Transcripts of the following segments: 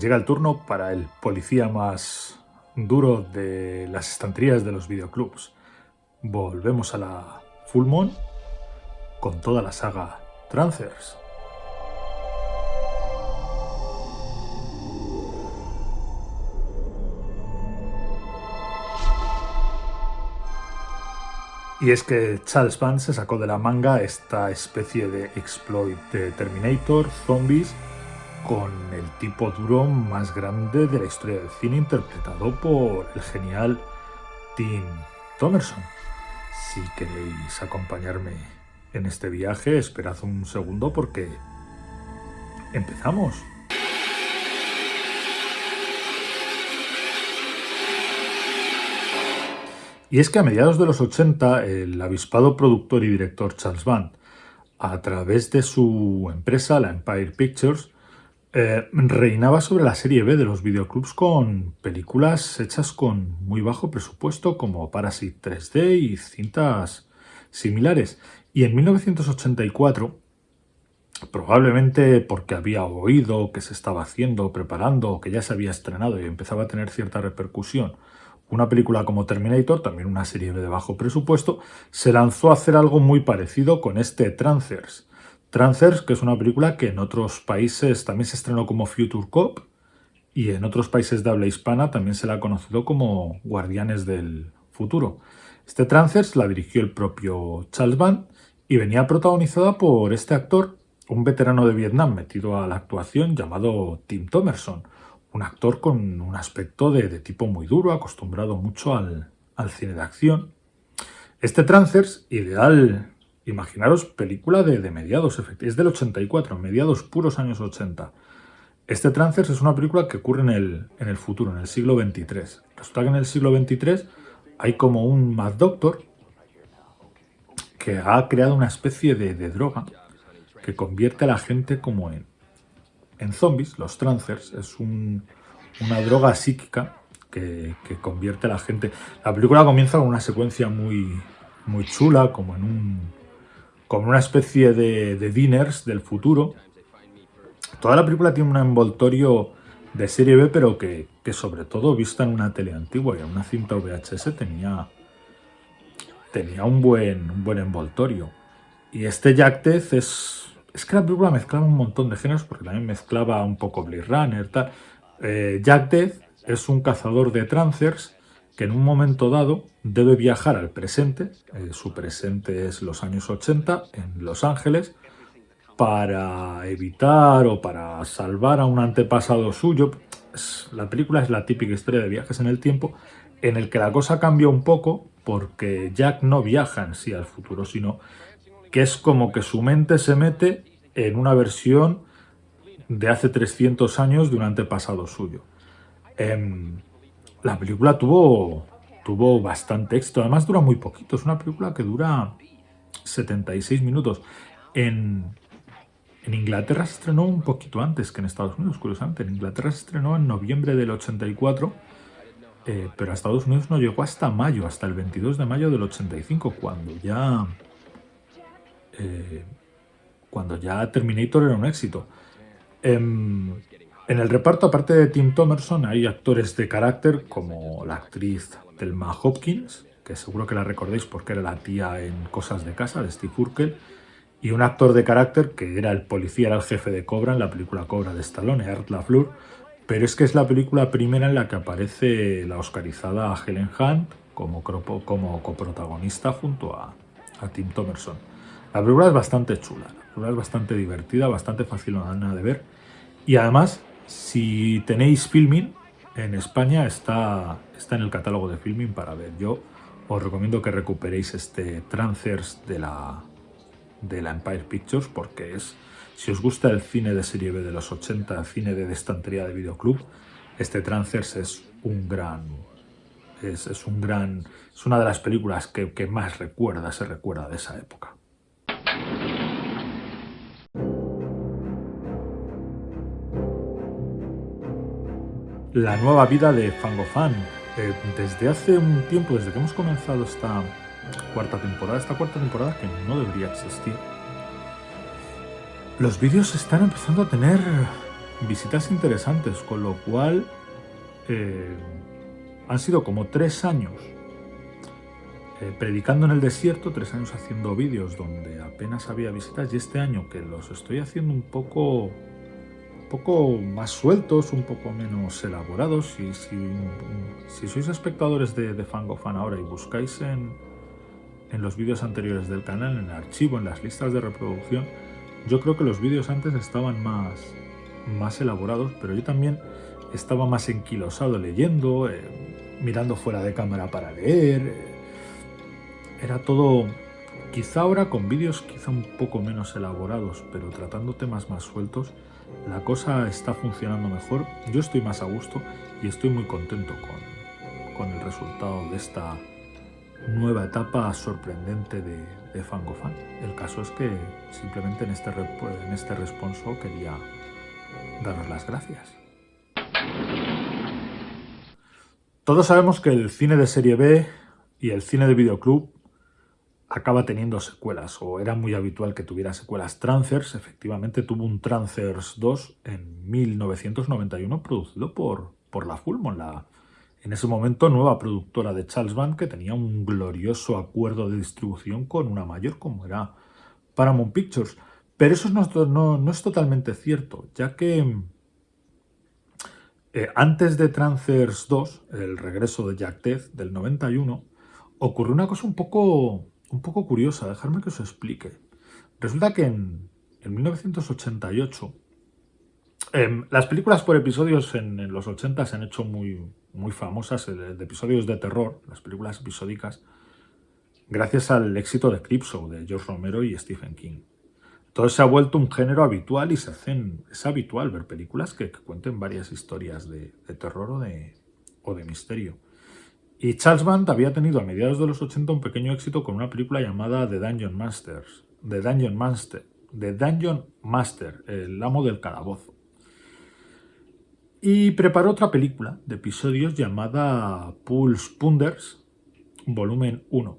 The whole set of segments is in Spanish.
Llega el turno para el policía más duro de las estanterías de los videoclubs. Volvemos a la Full Moon con toda la saga Trancers. Y es que Charles Band se sacó de la manga esta especie de exploit de Terminator, zombies, con el tipo duro más grande de la historia del cine interpretado por el genial Tim Thomerson. Si queréis acompañarme en este viaje, esperad un segundo porque empezamos. Y es que a mediados de los 80, el avispado productor y director Charles Band, a través de su empresa, la Empire Pictures, eh, reinaba sobre la serie B de los videoclubs con películas hechas con muy bajo presupuesto como Parasite 3D y cintas similares. Y en 1984, probablemente porque había oído que se estaba haciendo, preparando, que ya se había estrenado y empezaba a tener cierta repercusión, una película como Terminator, también una serie de bajo presupuesto, se lanzó a hacer algo muy parecido con este Trancers. Trancers, que es una película que en otros países también se estrenó como Future Cop y en otros países de habla hispana también se la ha conocido como Guardianes del Futuro. Este Trancers la dirigió el propio Charles Band y venía protagonizada por este actor, un veterano de Vietnam metido a la actuación llamado Tim Thomerson, un actor con un aspecto de, tipo muy duro, acostumbrado mucho al, cine de acción. Este Trancers, ideal, imaginaros, película de, de mediados, es del 84, mediados puros años 80. Este Trancers es una película que ocurre en el, en el futuro, en el siglo XXIII. Resulta que en el siglo XXIII hay como un Mad Doctor que ha creado una especie de, de droga que convierte a la gente como en, en zombies, los trancers, es una droga psíquica que, convierte a la gente... La película comienza con una secuencia muy, muy chula, como en un... como una especie de, de dinners del futuro. Toda la película tiene un envoltorio de serie B, pero que, sobre todo vista en una tele antigua y en una cinta VHS tenía, tenía un, buen, un buen envoltorio. Y este Jack Death es es que la película mezclaba un montón de géneros, porque también mezclaba un poco Blade Runner, tal. Eh, Jack Death es un cazador de trancers que en un momento dado debe viajar al presente, eh, su presente es los años 80 en Los Ángeles, para evitar o para salvar a un antepasado suyo. La película es la típica historia de viajes en el tiempo, en el que la cosa cambia un poco, porque Jack no viaja en sí al futuro, sino que es como que su mente se mete en una versión de hace 300 años de un antepasado suyo. Em, la película tuvo, tuvo bastante éxito, además dura muy poquito, es una película que dura 76 minutos. En, en Inglaterra se estrenó un poquito antes que en Estados Unidos, curiosamente. En Inglaterra se estrenó en noviembre del 84, eh, pero a Estados Unidos no llegó hasta mayo, hasta el 22 de mayo del 85, cuando ya eh, cuando ya Terminator era un éxito. En, el reparto, aparte de Tim Thomerson, hay actores de carácter como la actriz Thelma Hopkins, que seguro que la recordéis porque era la tía en Cosas de Casa, de Steve Urkel, y un actor de carácter que era el policía, era el jefe de Cobra en la película Cobra de Stallone, Art LaFleur, pero es que es la película primera en la que aparece la oscarizada Helen Hunt como, como coprotagonista junto a, a Tim Thomerson. La película es bastante chula, la película es bastante divertida, bastante fácil de ver. Y además, si tenéis filming, en España está, está en el catálogo de filming para ver. Yo os recomiendo que recuperéis este Trancers de la, de la Empire Pictures porque es, si os gusta el cine de serie B de los 80, el cine de estantería de videoclub, este Trancers es un gran... Es, es un gran, es una de las películas que, que más recuerda, se recuerda de esa época. La nueva vida de Fangofan. Eh, desde hace un tiempo, desde que hemos comenzado esta cuarta temporada, esta cuarta temporada que no debería existir, los vídeos están empezando a tener visitas interesantes, con lo cual eh, han sido como tres años eh, predicando en el desierto, tres años haciendo vídeos donde apenas había visitas y este año que los estoy haciendo un poco, poco más sueltos, un poco menos elaborados. Y si, sois espectadores de, de Fangofan ahora y buscáis en, en los vídeos anteriores del canal, en el archivo, en las listas de reproducción, yo creo que los vídeos antes estaban más, elaborados, pero yo también estaba más enquilosado leyendo, eh, mirando fuera de cámara para leer, era todo, quizá ahora con vídeos quizá un poco menos elaborados, pero tratando temas más sueltos, la cosa está funcionando mejor, yo estoy más a gusto y estoy muy contento con, con el resultado de esta nueva etapa sorprendente de, Fangofan. El caso es que simplemente en este, en este responso quería daros las gracias. Todos sabemos que el cine de serie B y el cine de videoclub acaba teniendo secuelas, o era muy habitual que tuviera secuelas. Trancers, efectivamente, tuvo un Trancers 2 en 1991, producido por, por la Fulmon, la en ese momento nueva productora de Charles Band, que tenía un glorioso acuerdo de distribución con una mayor como era Paramount Pictures. Pero eso no, no, es totalmente cierto, ya que eh, antes de Trancers 2, el regreso de Jack Death del 91, ocurrió una cosa un poco un poco curiosa, dejarme que os explique. Resulta que en, 1988, em, las películas por episodios en, los 80 se han hecho muy, muy famosas, de, episodios de terror, las películas episódicas, gracias al éxito de Creepshow de George Romero y Stephen King. Entonces se ha vuelto un género habitual y se hacen, es habitual ver películas que, cuenten varias historias de, terror o de, o de misterio. Y Charles Band había tenido a mediados de los 80 un pequeño éxito con una película llamada The Dungeon Masters, The Dungeon Master, The Dungeon Master, el amo del calabozo. Y preparó otra película de episodios llamada Pulse Punders, volumen 1,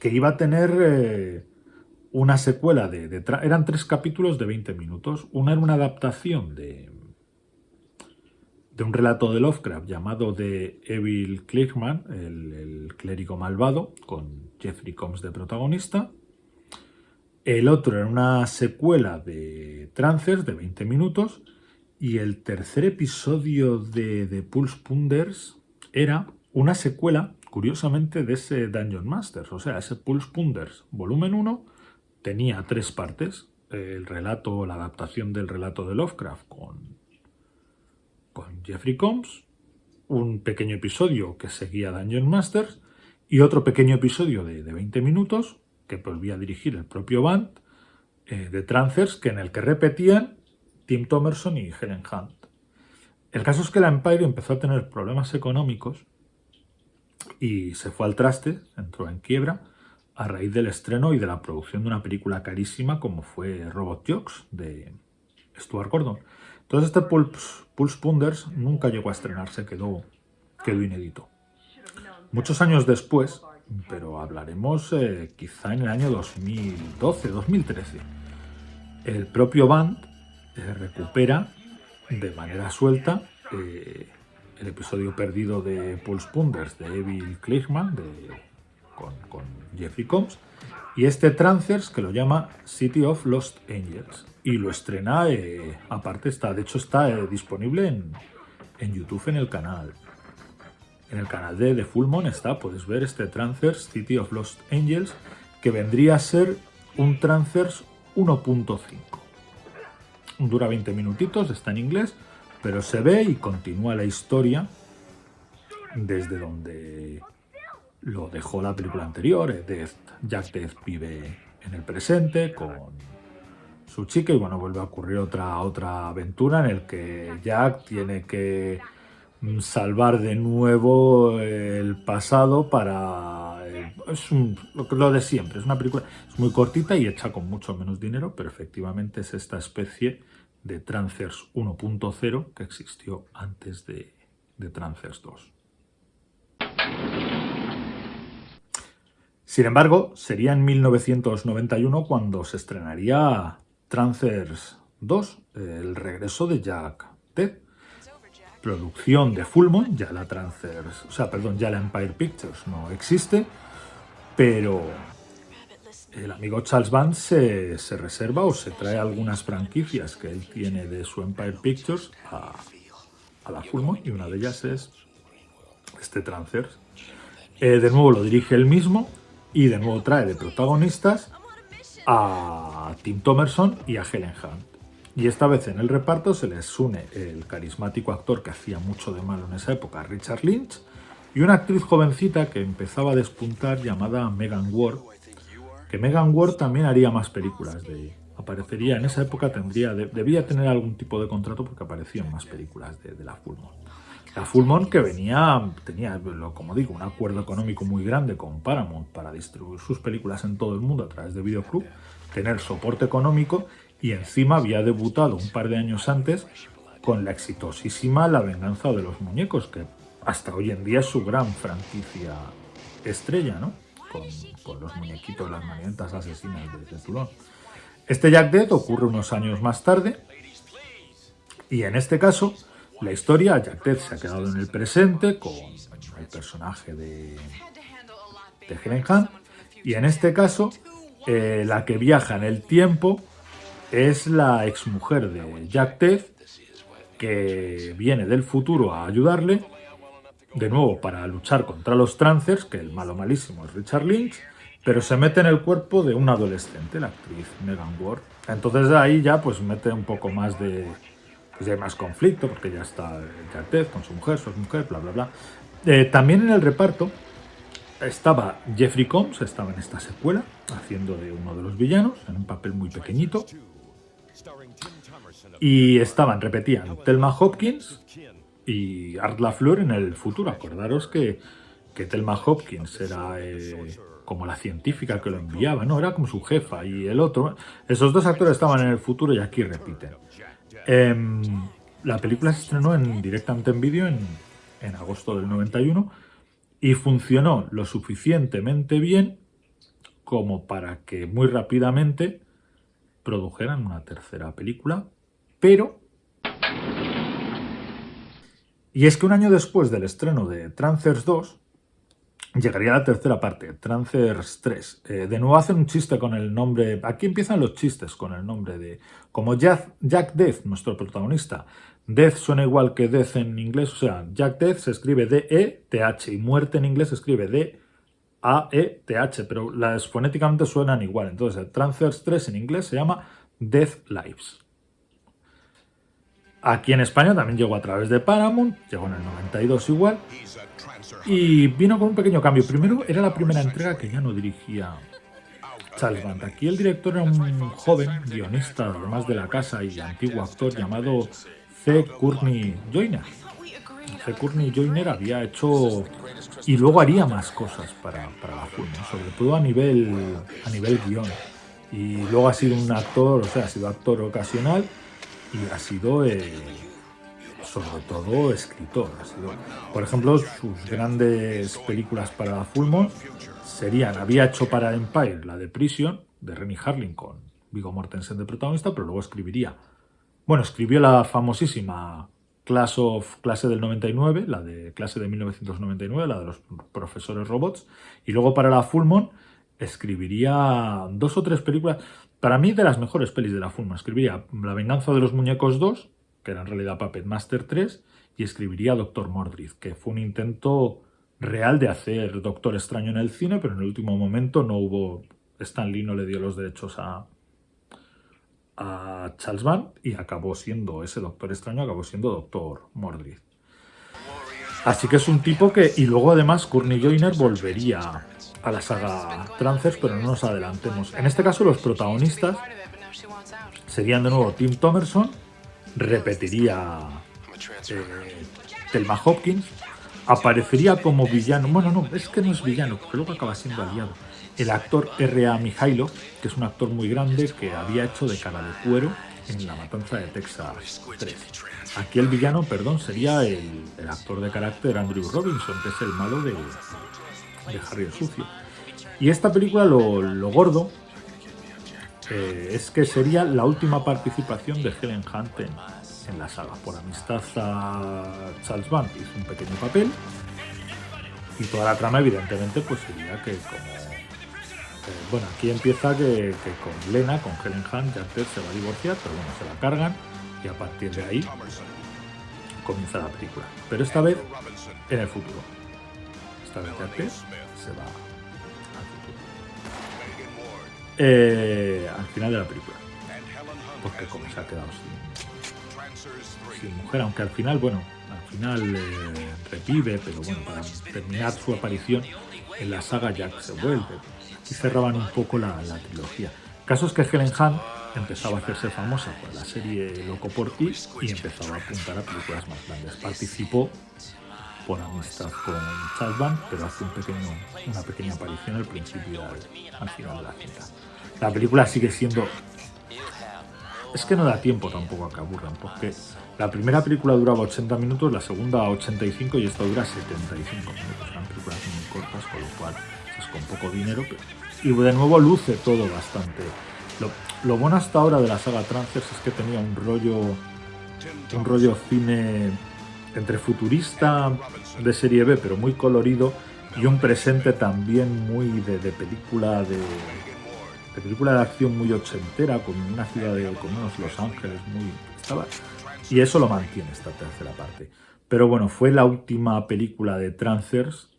que iba a tener eh, una secuela de, de... Eran tres capítulos de 20 minutos. Una era una adaptación de de un relato de Lovecraft llamado The Evil Clerkman, el, clérigo malvado, con Jeffrey Combs de protagonista. El otro era una secuela de Trancers de 20 minutos. Y el tercer episodio de, The Pulse Punders era una secuela, curiosamente, de ese Dungeon Masters. O sea, ese Pulse Punders volumen 1 tenía tres partes. El relato, la adaptación del relato de Lovecraft con con Jeffrey Combs, un pequeño episodio que seguía Dungeon Masters y otro pequeño episodio de, 20 minutos que volvía a dirigir el propio Band eh, de Trancers que en el que repetían Tim Thomerson y Helen Hunt. El caso es que la Empire empezó a tener problemas económicos y se fue al traste, entró en quiebra, a raíz del estreno y de la producción de una película carísima como fue Robot Jokes de Stuart Gordon. Entonces este Pulse, Pulse Punders nunca llegó a estrenarse, quedó, quedó inédito. Muchos años después, pero hablaremos eh, quizá en el año 2012, 2013, el propio Band eh, recupera de manera suelta eh, el episodio perdido de Pulse Punders de Evil Klichman con, con Jeffrey Combs y este Trancers que lo llama City of Lost Angels y lo estrena, eh, aparte está, de hecho está eh, disponible en, en, YouTube en el canal. En el canal de, de Full Moon está, puedes ver este Transfers City of Lost Angels, que vendría a ser un Transfers 1.5. Dura 20 minutitos, está en inglés, pero se ve y continúa la historia desde donde lo dejó la película anterior. Death, Jack Death vive en el presente con su chica y bueno, vuelve a ocurrir otra, otra aventura en el que Jack tiene que mm, salvar de nuevo el pasado para... Eh, es lo de siempre, es una película es muy cortita y hecha con mucho menos dinero, pero efectivamente es esta especie de Trancers 1.0 que existió antes de, de Trancers 2. Sin embargo, sería en 1991 cuando se estrenaría Trancers 2, el regreso de Jack Ted. Producción de Fullmont, ya la Transfers, o sea, perdón, ya la Empire Pictures no existe, pero el amigo Charles Band se, reserva o se trae algunas franquicias que él tiene de su Empire Pictures a, la Fullmont y una de ellas es este Transfers. Eh, de nuevo lo dirige él mismo y de nuevo trae de protagonistas a Tim Thomerson y a Helen Hunt. Y esta vez en el reparto se les une el carismático actor que hacía mucho de malo en esa época, Richard Lynch, y una actriz jovencita que empezaba a despuntar llamada Megan Ward, que Megan Ward también haría más películas de aparecería en esa época tendría debía tener algún tipo de contrato porque aparecían más películas de, la Fullmont. La Fullmont que venía tenía como digo un acuerdo económico muy grande con Paramount para distribuir sus películas en todo el mundo a través de Videoclub, tener soporte económico y encima había debutado un par de años antes con la exitosísima La venganza de los muñecos que hasta hoy en día es su gran franquicia estrella, ¿no? Con, los muñequitos, las marionetas asesinas de, Toulon. Este Jack Dead ocurre unos años más tarde y en este caso la historia, Jack Dead se ha quedado en el presente con el personaje de, de Helen Hunt y en este caso eh, la que viaja en el tiempo es la exmujer de Jack Dead que viene del futuro a ayudarle de nuevo para luchar contra los trancers, que el malo malísimo es Richard Lynch, pero se mete en el cuerpo de una adolescente, la actriz Megan Ward. Entonces ahí ya pues mete un poco más de... pues hay más conflicto, porque ya está Jack con su mujer, su mujer, bla bla bla. Eh, también en el reparto estaba Jeffrey Combs, estaba en esta secuela, haciendo de uno de los villanos, en un papel muy pequeñito. Y estaban, repetían, Thelma Hopkins, y Art LaFleur en el futuro. Acordaros que, que Thelma Hopkins era eh, como la científica que lo enviaba, no, era como su jefa y el otro. Esos dos actores estaban en el futuro y aquí repiten. Em, la película se estrenó en, directamente en vídeo en, en agosto del 91 y funcionó lo suficientemente bien como para que muy rápidamente produjeran una tercera película, pero y es que un año después del estreno de Trancers 2, llegaría la tercera parte, Trancers 3. Eh, de nuevo hacen un chiste con el nombre... Aquí empiezan los chistes con el nombre de... Como Jack, Death, nuestro protagonista. Death suena igual que Death en inglés, o sea, Jack Death se escribe D-E-T-H y muerte en inglés se escribe D-A-E-T-H, pero las fonéticamente suenan igual. Entonces, Trancers 3 en inglés se llama Death Lives. Aquí en España también llegó a través de Paramount, llegó en el 92 igual, y vino con un pequeño cambio. Primero, era la primera entrega que ya no dirigía Charles Band. Aquí el director era un joven guionista, además de la casa y antiguo actor llamado C. Courtney Joyner. C. Courtney Joyner había hecho y luego haría más cosas para, para la film, sobre todo a nivel, a nivel guion. Y luego ha sido un actor, o sea, ha sido actor ocasional y ha sido eh, sobre todo escritor. por ejemplo, sus grandes películas para Fullmont serían, había hecho para Empire la de Prison, de Renny Harling con Vigo Mortensen de protagonista, pero luego escribiría, bueno, escribió la famosísima Class of, clase del 99, la de clase de 1999, la de los profesores robots, y luego para la Fullmont escribiría dos o tres películas, para mí de las mejores pelis de la Fulma. Escribiría La venganza de los muñecos 2, que era en realidad Puppet Master 3, y escribiría Doctor Mordrid, que fue un intento real de hacer Doctor Extraño en el cine, pero en el último momento no hubo... Stan Lee no le dio los derechos a, a Charles Band y acabó siendo, ese Doctor Extraño acabó siendo Doctor Mordrid. Así que es un tipo que... Y luego además Courtney Joyner volvería a la saga Trancers, pero no nos adelantemos. En este caso los protagonistas serían de nuevo Tim Thomerson, repetiría eh, Thelma Hopkins, aparecería como villano, bueno no, es que no es villano, porque luego acaba siendo aliado, el actor R.A. Mijailo, que es un actor muy grande que había hecho de cara de cuero en La Matanza de Texas 3. Aquí el villano, perdón, sería el, el actor de carácter Andrew Robinson, que es el malo de, de Harry el Sucio. Y esta película, lo, gordo, eh, es que sería la última participación de Helen Hunt en, la saga. Por amistad a Charles Band un pequeño papel y toda la trama evidentemente pues sería que como... Eh, bueno, aquí empieza que, con Lena, con Helen Hunt, Jack se va a divorciar, pero bueno, se la cargan y a partir de ahí comienza la película. Pero esta vez en el futuro. Esta vez Jack se va al. Eh, al final de la película. Porque como se ha quedado sin, mujer, aunque al final, bueno, al final eh, revive, pero bueno, para terminar su aparición en la saga Jack se vuelve. Y cerraban un poco la, la trilogía. Caso es que Helen Hunt empezaba a hacerse famosa con la serie Loco por ti y empezaba a apuntar a películas más grandes. Participó por amistad con Charles pero hace un pequeño, una pequeña aparición al principio al, final de la cinta. La película sigue siendo... Es que no da tiempo tampoco a que aburran, porque la primera película duraba 80 minutos, la segunda 85 y esta dura 75 minutos. Son películas muy cortas, con lo cual es con poco dinero. Y de nuevo luce todo bastante lo, bueno hasta ahora de la saga Transfers es que tenía un rollo, un rollo cine entre futurista de serie B, pero muy colorido, y un presente también muy de, película de, película de acción muy ochentera, con una ciudad de, con unos Los Ángeles muy... Estaba, y eso lo mantiene esta tercera parte. Pero bueno, fue la última película de Transfers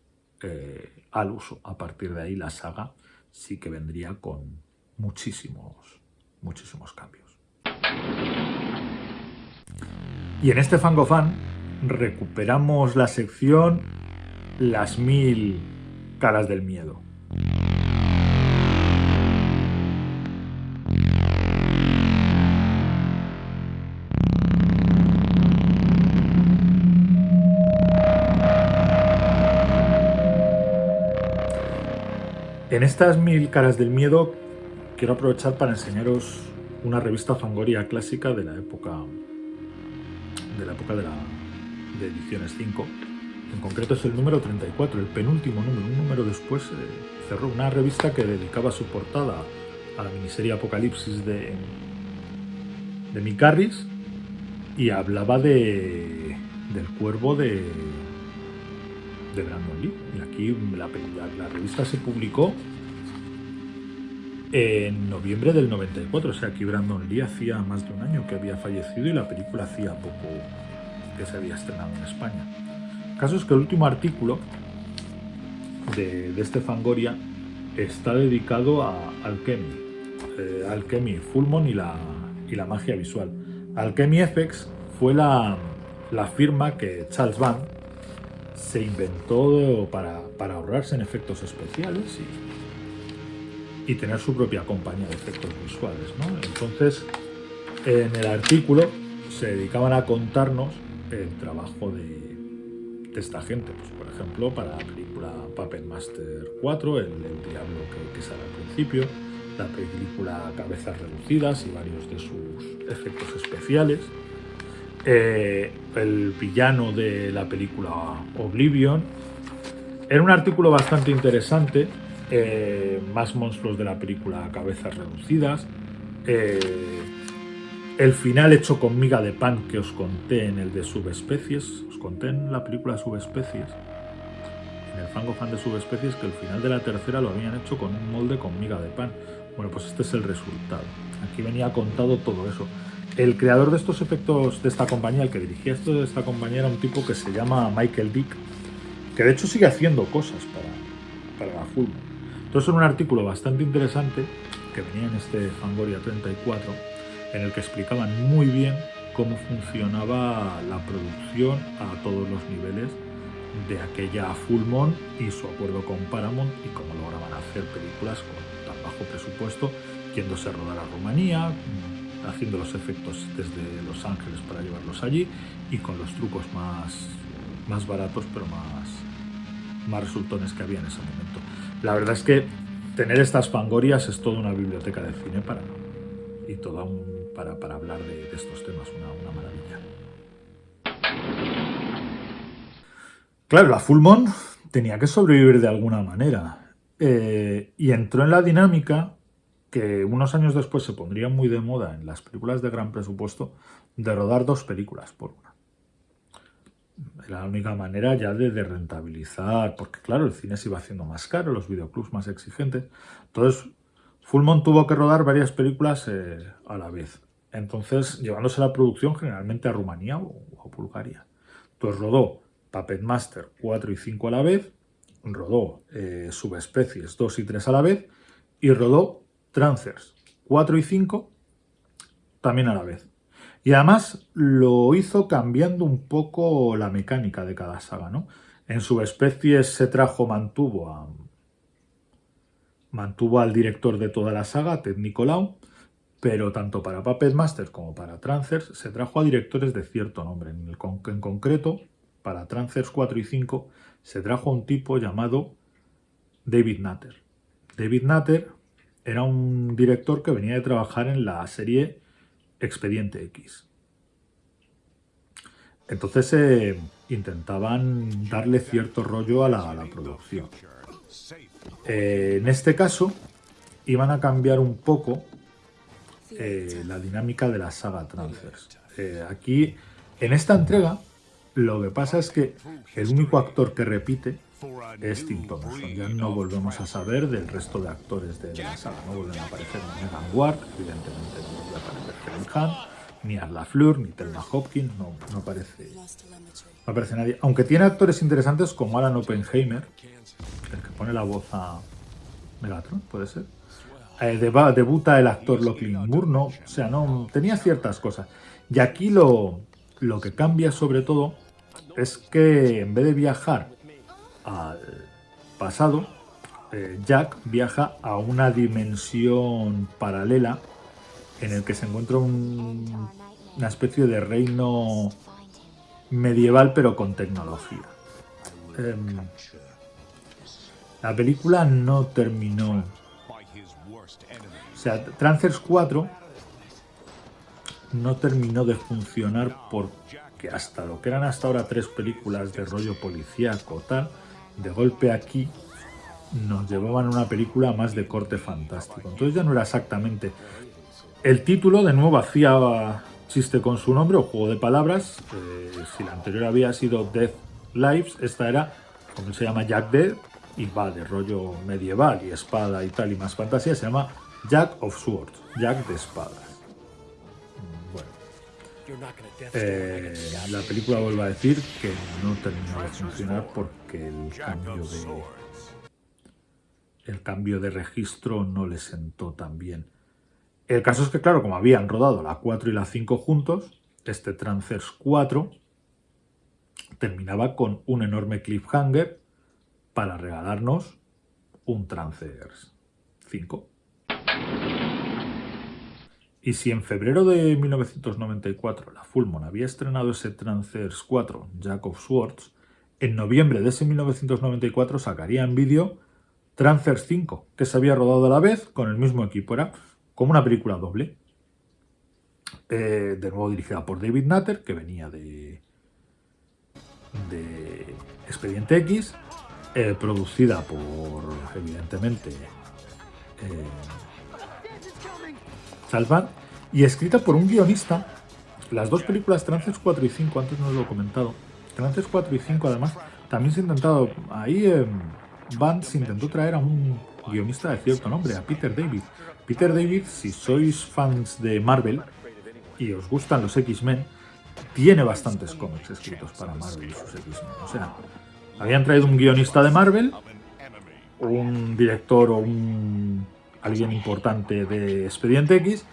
eh, al uso. A partir de ahí la saga sí que vendría con muchísimos, muchísimos cambios. Y en este Fangofan recuperamos la sección Las mil caras del miedo. En estas mil caras del miedo quiero aprovechar para enseñaros una revista Fangoria clásica de la época de la época de, la, de ediciones 5. En concreto es el número 34, el penúltimo número. Un número después eh, cerró una revista que dedicaba su portada a la miniserie Apocalipsis de, de Mick y hablaba de, del cuervo de, de Brandon Lee. Y aquí la, la revista se publicó en noviembre del 94. O sea, que Brandon Lee hacía más de un año que había fallecido y la película hacía poco que se había estrenado en España. El caso es que el último artículo de, de este Fangoria está dedicado a Alchemy, eh, Alchemy Fullmon y la, y la magia visual. Alchemy FX fue la, la firma que Charles Van se inventó para, para ahorrarse en efectos especiales y y tener su propia compañía de efectos visuales. Entonces, en el artículo se dedicaban a contarnos el trabajo de, esta gente. Pues, por ejemplo, para la película Puppet Master 4, el, diablo que, sale al principio, la película Cabezas Reducidas y varios de sus efectos especiales, eh, el villano de la película Oblivion. Era un artículo bastante interesante eh, más monstruos de la película Cabezas Reducidas, eh, el final hecho con miga de pan que os conté en el de Subespecies, os conté en la película Subespecies, en el fango fan de Subespecies, que el final de la tercera lo habían hecho con un molde con miga de pan. Bueno, pues este es el resultado. Aquí venía contado todo eso. El creador de estos efectos de esta compañía, el que dirigía esto de esta compañía, era un tipo que se llama Michael Dick, que de hecho sigue haciendo cosas para, para la Fulman. Entonces, un artículo bastante interesante que venía en este Fangoria 34, en el que explicaban muy bien cómo funcionaba la producción a todos los niveles de aquella Full Moon y su acuerdo con Paramount y cómo lograban hacer películas con tan bajo presupuesto, yéndose a rodar a Rumanía, haciendo los efectos desde Los Ángeles para llevarlos allí y con los trucos más, más baratos pero más, más resultones que había en ese momento. La verdad es que tener estas fangorias es toda una biblioteca de cine para, y toda un, para, hablar de, estos temas, una, maravilla. Claro, la Fullmon tenía que sobrevivir de alguna manera eh, y entró en la dinámica que unos años después se pondría muy de moda en las películas de gran presupuesto de rodar dos películas por una. Era la única manera ya de, rentabilizar, porque claro, el cine se iba haciendo más caro, los videoclubs más exigentes. Entonces, Fullmont tuvo que rodar varias películas eh, a la vez. Entonces, llevándose la producción generalmente a Rumanía o, Bulgaria. Entonces rodó Puppet Master 4 y 5 a la vez, rodó eh, Subespecies 2 y 3 a la vez, y rodó Trancers 4 y 5 también a la vez. Y además lo hizo cambiando un poco la mecánica de cada saga, ¿no? En Subespecies se trajo, mantuvo a, mantuvo al director de toda la saga, Ted Nicolau, pero tanto para Puppet Masters como para Trancers se trajo a directores de cierto nombre. En, concreto, para Trancers 4 y 5 se trajo a un tipo llamado David Nutter. David Nutter era un director que venía de trabajar en la serie Expediente X. Entonces intentaban darle cierto rollo a la, producción. Eh, en este caso, iban a cambiar un poco eh, la dinámica de la saga Transfers. aquí, en esta entrega, lo que pasa es que el único actor que repite es Tim Thomason. Ya no volvemos a saber del resto de actores de, la saga. No vuelven a aparecer Megan Ward, evidentemente no vuelve a aparecer Helen Hunt, ni Arla Fleur, ni Thelma Hopkins, no, aparece, no aparece nadie. Aunque tiene actores interesantes como Alan Oppenheimer, el que pone la voz a Megatron, puede ser. Eh, debuta el actor Lachlan Murno, o sea, no tenía ciertas cosas. Y aquí lo, lo que cambia sobre todo es que en vez de viajar al pasado, eh, Jack viaja a una dimensión paralela en el que se encuentra una especie de reino medieval pero con tecnología. Em, la película no terminó. O sea, Trancers 4 no terminó de funcionar porque hasta lo que eran hasta ahora tres películas de rollo policíaco tal, de golpe aquí nos llevaban a una película más de corte fantástico. Entonces ya no era exactamente... El título de nuevo hacía chiste con su nombre o juego de palabras. Eh, si la anterior había sido Death Lives, esta era, como se llama Jack Dead, y va de rollo medieval y espada y tal y más fantasía, se llama Jack of Swords, Jack de espadas. Eh, la película vuelve a decir que no terminó de funcionar porque el cambio de, el cambio de registro no le sentó tan bien. El caso es que, claro, como habían rodado la 4 y la 5 juntos, este Trancers 4 terminaba con un enorme cliffhanger para regalarnos un Trancers 5. Y si en febrero de 1994 la Fullmon había estrenado ese Trancers 4, Jack of Swords, en noviembre de ese 1994 sacaría en vídeo Trancers 5, que se había rodado a la vez con el mismo equipo. Era como una película doble. Eh, de nuevo dirigida por David Nutter, que venía de, de Expediente X, eh, producida por, evidentemente, eh, y escrita por un guionista. Las dos películas, Trances 4 y 5, antes no lo he comentado. Trances 4 y 5, además, también se ha intentado. Ahí eh, se intentó traer a un guionista de cierto nombre, a Peter David. Peter David, si sois fans de Marvel y os gustan los X-Men, tiene bastantes cómics escritos para Marvel y sus X-Men. O sea, habían traído un guionista de Marvel, un director o un alguien importante de Expediente X,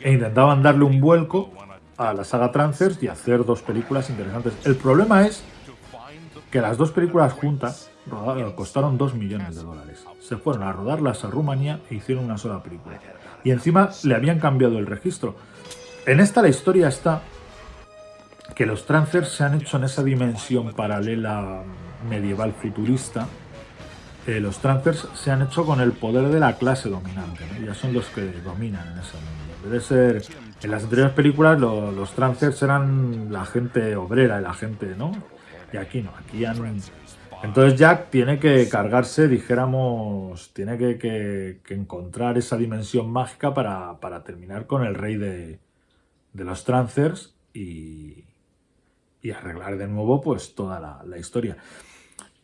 e intentaban darle un vuelco a la saga Trancers y hacer dos películas interesantes. El problema es que las dos películas juntas costaron 2 millones de dólares. Se fueron a rodarlas a Rumanía e hicieron una sola película. Y encima le habían cambiado el registro. En esta la historia está que los Trancers se han hecho en esa dimensión paralela medieval futurista eh, los transfers se han hecho con el poder de la clase dominante, ya son los que dominan en ese mundo. Debe ser, en las anteriores películas los transfers eran la gente obrera, la gente, ¿no? Y aquí no, aquí han Entonces Jack tiene que cargarse, dijéramos, tiene que, encontrar esa dimensión mágica para, terminar con el rey de, los Trancers y, arreglar de nuevo pues toda la historia.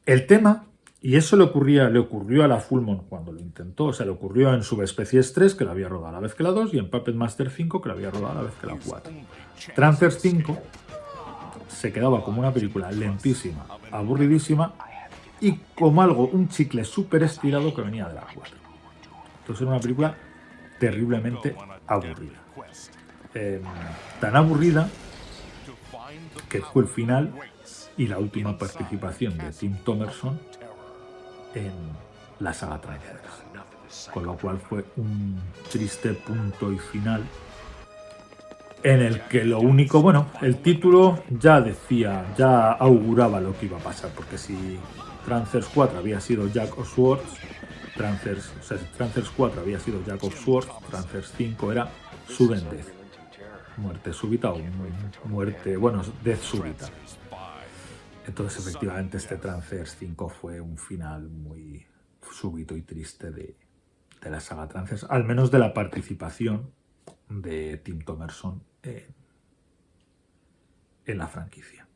El tema y eso le, ocurría, le ocurrió a la Fullmon cuando lo intentó. O sea, le ocurrió en Subespecies 3, que la había rodado a la vez que la 2, y en Puppet Master 5, que la había rodado a la vez que la 4. Trancers 5 se quedaba como una película lentísima, aburridísima, y como algo, un chicle súper estirado que venía de la 4. Entonces era una película terriblemente aburrida. Em, tan aburrida que fue el final y la última participación de Tim Thomerson en la saga Transformers. Con lo cual fue un triste punto y final en el que lo único, bueno, el título ya decía, ya auguraba lo que iba a pasar, porque si Transers 4 había sido Jack of Swords, Transers, o sea, Transers 4 había sido Jack of Swords, Transers 5 era Sudden Death, muerte súbita o muerte, bueno, Death súbita. Entonces, efectivamente, este Trancers 5 fue un final muy súbito y triste de, la saga Trancers, al menos de la participación de Tim Thomerson en, en la franquicia.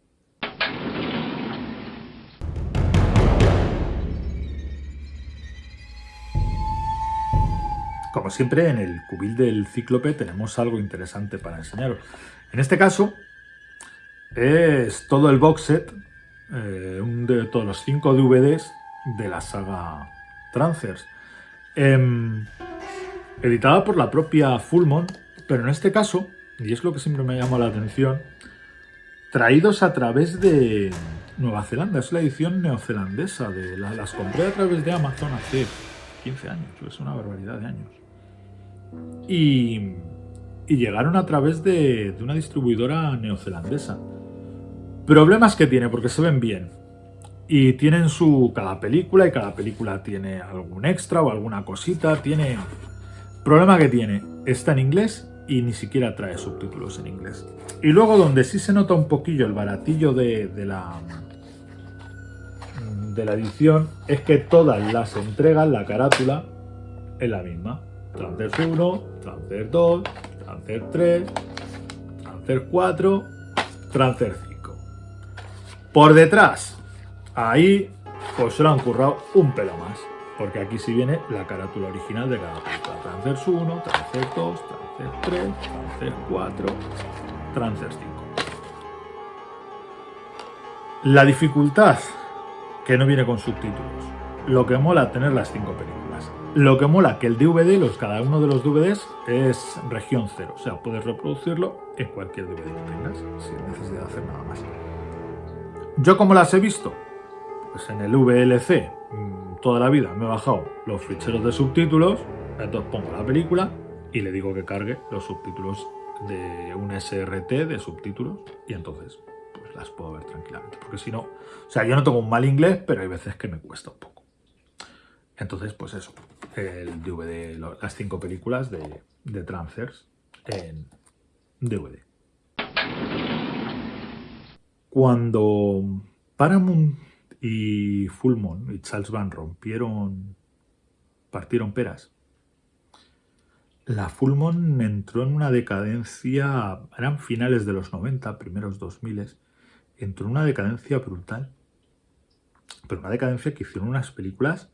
Como siempre, en el cubil del Cíclope tenemos algo interesante para enseñaros. En este caso, es todo el box set eh, un de todos los cinco DVDs de la saga Trancers. Em, editada por la propia Fullmon, pero en este caso, y es lo que siempre me llamado la atención, traídos a través de Nueva Zelanda. Es la edición neozelandesa. De las compré a través de Amazon hace 15 años, es una barbaridad de años. Y, llegaron a través de una distribuidora neozelandesa. Problemas que tiene, porque se ven bien. Y tienen su cada película, y cada película tiene algún extra o alguna cosita. Tiene... Problema que tiene, está en inglés y ni siquiera trae subtítulos en inglés. Y luego donde sí se nota un poquillo el baratillo de, la de la edición es que todas las entregas, la carátula, es la misma. Trancer 1, Trancer 2, Trancer 3, Trancer 4, Trancer 5. Por detrás, ahí pues se lo han currado un pelo más. Porque aquí sí viene la carátula original de cada película. Trancers 1, Trancers 2, Trancers 3, Trancers 4, Trancers 5. La dificultad, que no viene con subtítulos. Lo que mola tener las cinco películas. Lo que mola que el DVD, los, cada uno de los DVDs, es región cero. O sea, puedes reproducirlo en cualquier DVD que tengas, sin necesidad de hacer nada más. ¿Yo cómo las he visto? Pues en el VLC mm, toda la vida me he bajado los ficheros de subtítulos, entonces pongo la película y le digo que cargue los subtítulos de un SRT de subtítulos y entonces pues las puedo ver tranquilamente. Porque si no, o sea, yo no tengo un mal inglés, pero hay veces que me cuesta un poco. Entonces, pues eso, el DVD, las cinco películas de, de Transfers en DVD. Cuando Paramount y Fullmon y Charles Van rompieron, partieron peras, la Fullmon entró en una decadencia, eran finales de los 90, primeros 2000, entró en una decadencia brutal. Pero una decadencia que hicieron unas películas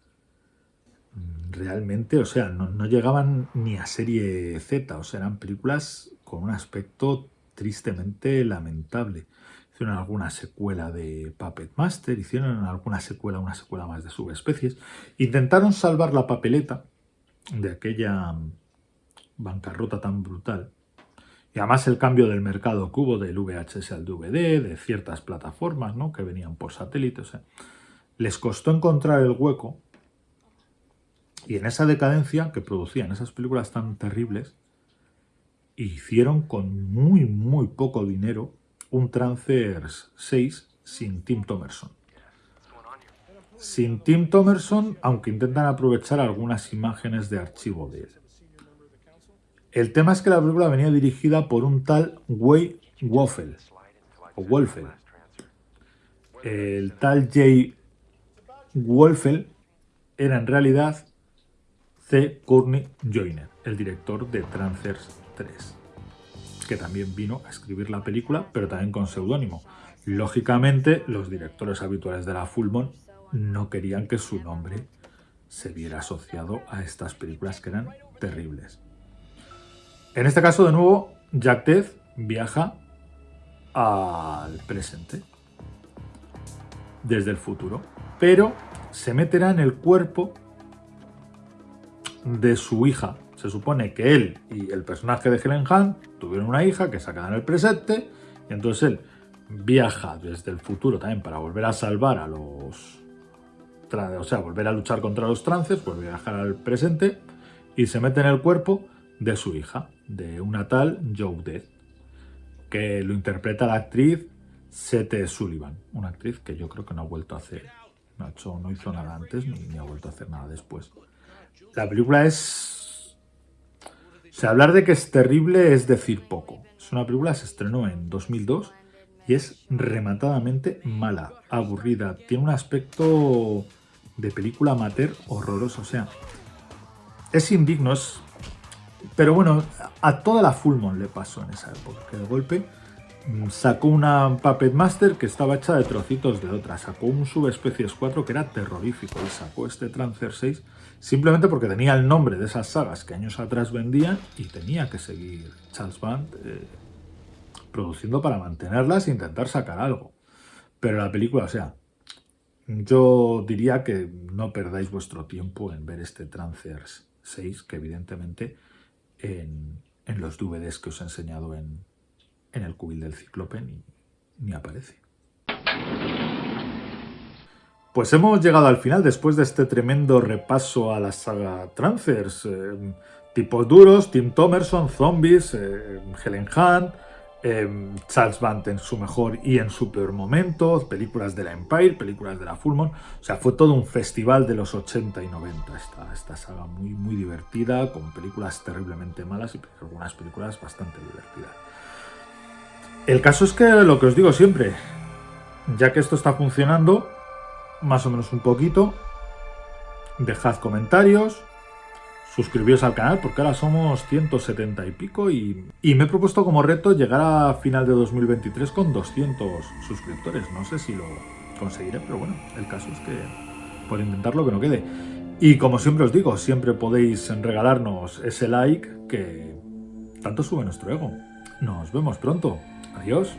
realmente, o sea, no, no llegaban ni a serie Z, o sea, eran películas con un aspecto tristemente lamentable hicieron alguna secuela de Puppet Master, hicieron alguna secuela, una secuela más de subespecies. Intentaron salvar la papeleta de aquella bancarrota tan brutal. Y además el cambio del mercado hubo del VHS al DVD, de ciertas plataformas ¿no? que venían por satélite. les costó encontrar el hueco y en esa decadencia que producían esas películas tan terribles, hicieron con muy, muy poco dinero un Trancers 6 sin Tim Thomerson. Sin Tim Thomerson, aunque intentan aprovechar algunas imágenes de archivo de él. El tema es que la película venía dirigida por un tal Way Woffel, o Wolfel. El tal Jay Wolfel era en realidad C. Courtney Joyner, el director de Trancers 3, que también vino a escribir la película, pero también con seudónimo. Lógicamente, los directores habituales de la Fullmon no querían que su nombre se viera asociado a estas películas que eran terribles. En este caso, de nuevo, Jack Ted viaja al presente, desde el futuro, pero se meterá en el cuerpo de su hija. Se supone que él y el personaje de Helen Hunt tuvieron una hija que se en el presente, y entonces él viaja desde el futuro también para volver a salvar a los... O sea, volver a luchar contra los trances, vuelve a viajar al presente y se mete en el cuerpo de su hija, de una tal Joe Death, que lo interpreta la actriz Sete Sullivan, una actriz que yo creo que no ha vuelto a hacer, hecho, no hizo nada antes ni, ha vuelto a hacer nada después. La película es... O sea, hablar de que es terrible es decir poco. Es una película, se estrenó en 2002 y es rematadamente mala, aburrida, tiene un aspecto de película amateur horroroso, o sea, es indigno, pero bueno, a toda la Fullmon le pasó en esa época, que de golpe mm, sacó una Puppet Master que estaba hecha de trocitos de otra, sacó un Subespecies 4 que era terrorífico y sacó este Trancer 6 simplemente porque tenía el nombre de esas sagas que años atrás vendían y tenía que seguir Charles Band eh, produciendo para mantenerlas e intentar sacar algo. Pero la película, o sea, yo diría que no perdáis vuestro tiempo en ver este Trancer 6, que evidentemente en, los DVDs que os he enseñado en, el cubil del ciclope ni, aparece. Pues hemos llegado al final después de este tremendo repaso a la saga Trancers. Eh, tipos duros, Tim Thomerson, Zombies, eh, Helen Hunt, Em, Charles Band en su mejor y en su peor momento, películas de la Empire, películas de la Fullmon, o sea, fue todo un festival de los 80 y 90 esta, esta saga muy, muy divertida, con películas terriblemente malas y algunas películas bastante divertidas. El caso es que lo que os digo siempre, ya que esto está funcionando, más o menos un poquito, dejad comentarios, suscribíos al canal porque ahora somos 170 y pico y, me he propuesto como reto llegar a final de 2023 con 200 suscriptores. No sé si lo conseguiré, pero bueno, el caso es que por intentarlo que no quede. Y como siempre os digo, siempre podéis regalarnos ese like que tanto sube nuestro ego. Nos vemos pronto. Adiós.